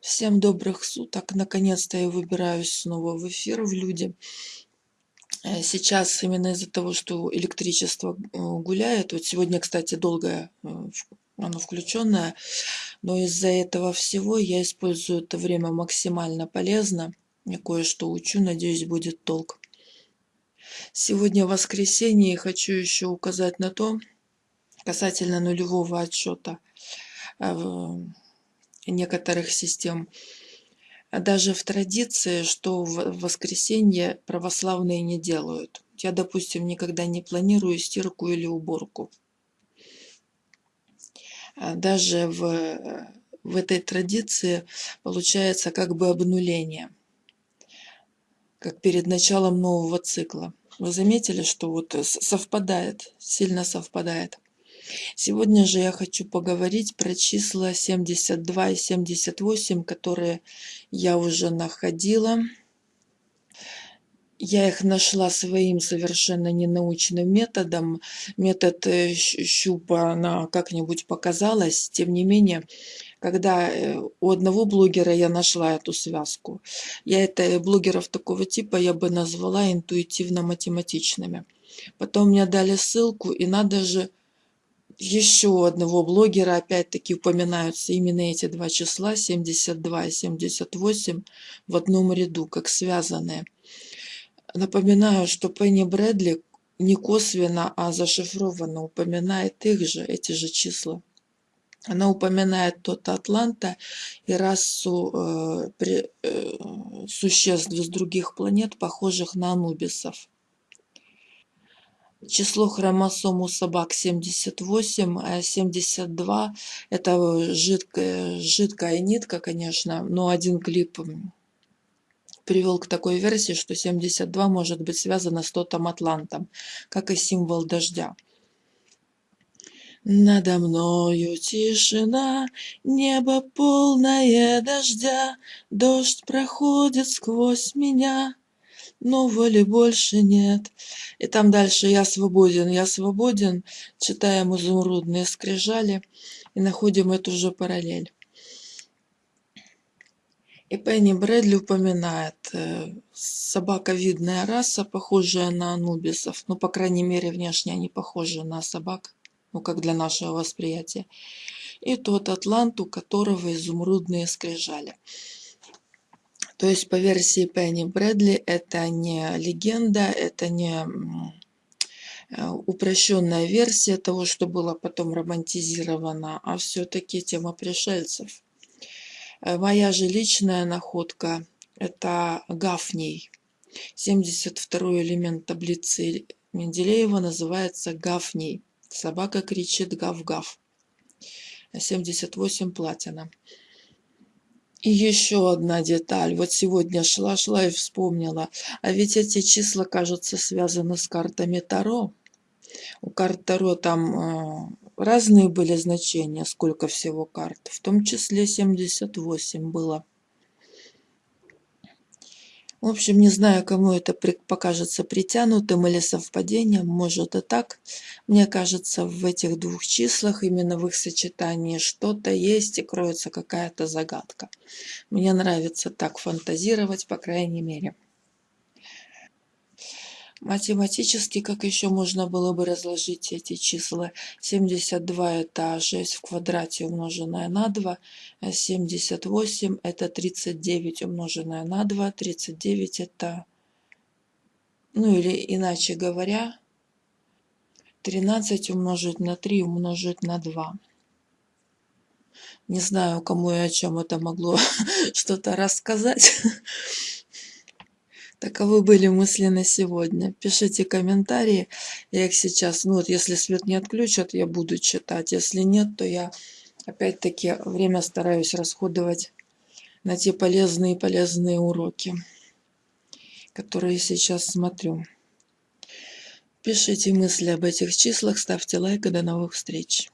Всем добрых суток. Наконец-то я выбираюсь снова в эфир в люди. Э, сейчас именно из-за того, что электричество э, гуляет, вот сегодня, кстати, долгое э, оно включенное, но из-за этого всего я использую это время максимально полезно. Я кое-что учу, надеюсь, будет толк. Сегодня воскресенье и хочу еще указать на то, касательно нулевого отчета некоторых систем. Даже в традиции, что в воскресенье православные не делают. Я, допустим, никогда не планирую стирку или уборку. А даже в, в этой традиции получается как бы обнуление, как перед началом нового цикла. Вы заметили, что вот совпадает, сильно совпадает. Сегодня же я хочу поговорить про числа 72 и 78, которые я уже находила. Я их нашла своим совершенно ненаучным методом. Метод э, щупа она как-нибудь показалась. Тем не менее, когда э, у одного блогера я нашла эту связку, я это блогеров такого типа я бы назвала интуитивно-математичными. Потом мне дали ссылку, и надо же еще одного блогера, опять-таки упоминаются именно эти два числа, 72 и 78, в одном ряду, как связанные. Напоминаю, что Пенни Брэдли не косвенно, а зашифрованно упоминает их же, эти же числа. Она упоминает тот Атланта и расу э, при, э, существ из других планет, похожих на анубисов. Число хромосом у собак 78, а 72 это жидкая, жидкая нитка, конечно, но один клип привел к такой версии, что 72 может быть связано с тотом Атлантом, как и символ дождя. Надо мною тишина, небо полное дождя, Дождь проходит сквозь меня, но воли больше нет. И там дальше «Я свободен, я свободен», читаем изумрудные скрижали и находим эту же параллель. И Пенни Брэдли упоминает э, собаковидная раса, похожая на анубисов. Ну, по крайней мере, внешне они похожи на собак, ну, как для нашего восприятия. И тот атлант, у которого изумрудные скрижали. То есть по версии Пенни Брэдли это не легенда, это не э, упрощенная версия того, что было потом романтизировано, а все-таки тема пришельцев. Э, моя же личная находка – это Гафний. 72 элемент таблицы Менделеева называется Гафний. Собака кричит гав-гав. 78 платина. И еще одна деталь. Вот сегодня шла-шла и вспомнила. А ведь эти числа, кажется, связаны с картами Таро. У карт Таро там э, разные были значения, сколько всего карт. В том числе 78 было. В общем, не знаю, кому это покажется притянутым или совпадением, может и так. Мне кажется, в этих двух числах, именно в их сочетании, что-то есть и кроется какая-то загадка. Мне нравится так фантазировать, по крайней мере. Математически, как еще можно было бы разложить эти числа? 72 это 6 в квадрате умноженное на 2, 78 это 39 умноженное на 2, 39 это, ну или иначе говоря, 13 умножить на 3 умножить на 2. Не знаю, кому и о чем это могло что-то рассказать. Таковы были мысли на сегодня. Пишите комментарии. Я их сейчас, ну вот если свет не отключат, я буду читать. Если нет, то я опять-таки время стараюсь расходовать на те полезные полезные уроки, которые сейчас смотрю. Пишите мысли об этих числах, ставьте лайк и до новых встреч.